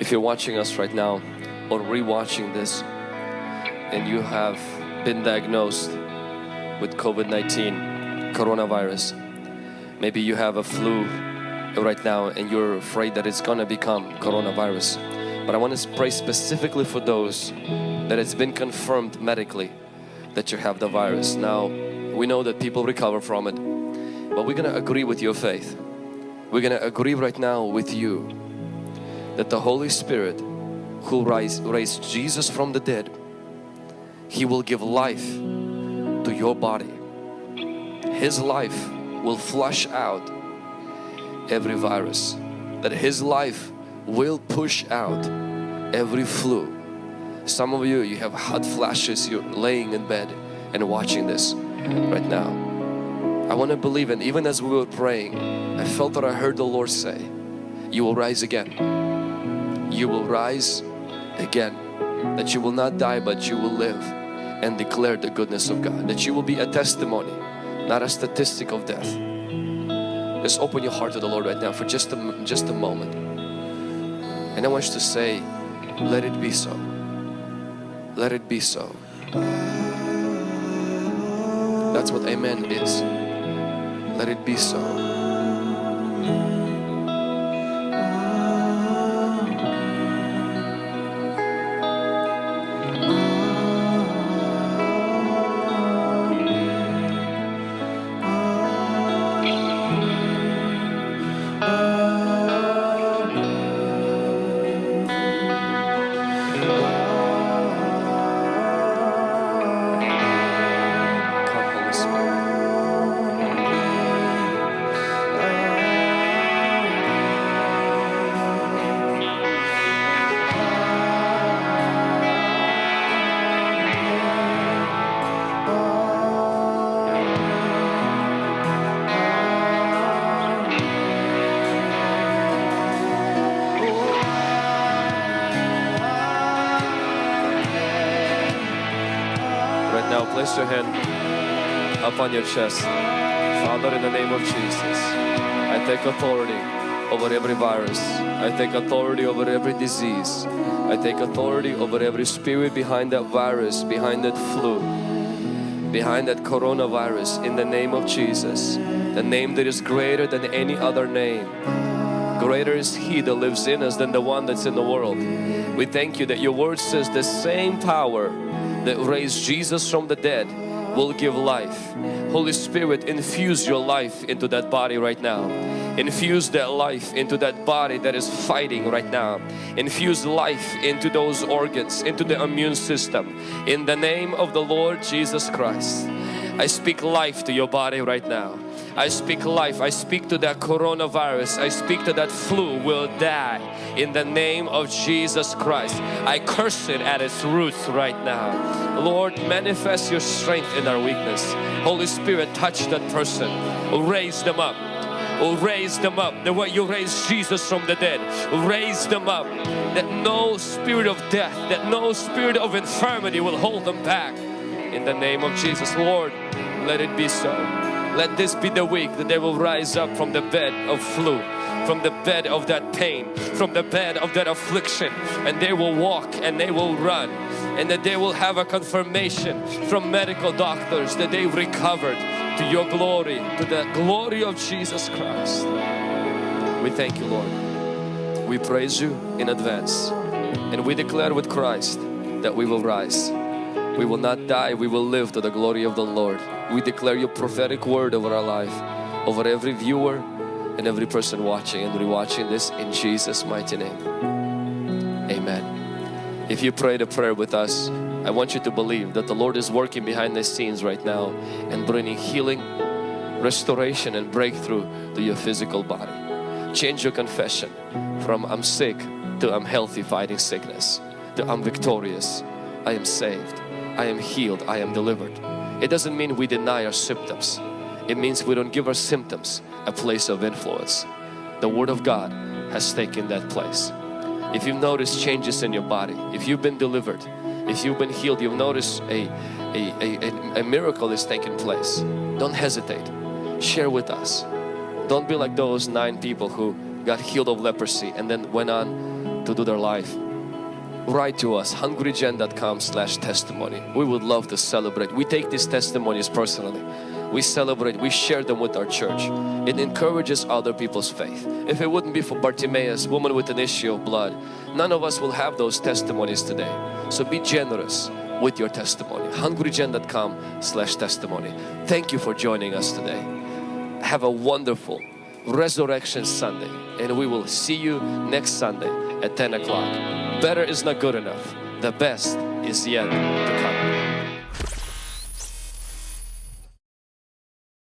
If you're watching us right now or rewatching this and you have been diagnosed with COVID-19 coronavirus maybe you have a flu right now and you're afraid that it's gonna become coronavirus. But I want to pray specifically for those that it's been confirmed medically that you have the virus. Now we know that people recover from it but we're gonna agree with your faith. We're gonna agree right now with you that the Holy Spirit who raised, raised Jesus from the dead He will give life to your body. His life will flush out every virus that His life will push out every flu. Some of you you have hot flashes you're laying in bed and watching this right now. I want to believe and even as we were praying I felt that I heard the Lord say you will rise again you will rise again that you will not die but you will live and declare the goodness of God that you will be a testimony not a statistic of death. Just open your heart to the Lord right now for just a, just a moment. And I want you to say let it be so. Let it be so. That's what amen is. Let it be so now, place your hand up on your chest. Father, in the name of Jesus, I take authority over every virus. I take authority over every disease. I take authority over every spirit behind that virus, behind that flu, behind that coronavirus in the name of Jesus. The name that is greater than any other name. Greater is He that lives in us than the one that's in the world. We thank you that your word says the same power that raised Jesus from the dead will give life. Holy Spirit, infuse your life into that body right now. Infuse that life into that body that is fighting right now. Infuse life into those organs, into the immune system. In the name of the Lord Jesus Christ. I speak life to your body right now. I speak life. I speak to that coronavirus. I speak to that flu will die in the name of Jesus Christ. I curse it at its roots right now. Lord, manifest your strength in our weakness. Holy Spirit, touch that person. Raise them up. Raise them up the way you raised Jesus from the dead. Raise them up that no spirit of death, that no spirit of infirmity will hold them back. In the name of Jesus, Lord, let it be so. Let this be the week that they will rise up from the bed of flu, from the bed of that pain, from the bed of that affliction and they will walk and they will run and that they will have a confirmation from medical doctors that they've recovered to your glory, to the glory of Jesus Christ. We thank you Lord. We praise you in advance and we declare with Christ that we will rise. We will not die, we will live to the glory of the Lord. We declare your prophetic word over our life, over every viewer and every person watching and rewatching this in Jesus mighty name. Amen. If you prayed a prayer with us, I want you to believe that the Lord is working behind the scenes right now and bringing healing, restoration and breakthrough to your physical body. Change your confession from I'm sick to I'm healthy fighting sickness to I'm victorious, I am saved, I am healed, I am delivered. It doesn't mean we deny our symptoms. It means we don't give our symptoms a place of influence. The Word of God has taken that place. If you've noticed changes in your body, if you've been delivered, if you've been healed, you've noticed a, a, a, a miracle is taking place. Don't hesitate. Share with us. Don't be like those nine people who got healed of leprosy and then went on to do their life write to us hungrygen.com slash testimony. We would love to celebrate. We take these testimonies personally. We celebrate we share them with our church. It encourages other people's faith. If it wouldn't be for Bartimaeus woman with an issue of blood none of us will have those testimonies today. So be generous with your testimony. hungrygen.com slash testimony. Thank you for joining us today. Have a wonderful resurrection Sunday. And we will see you next Sunday at 10 o'clock. Better is not good enough. The best is yet to come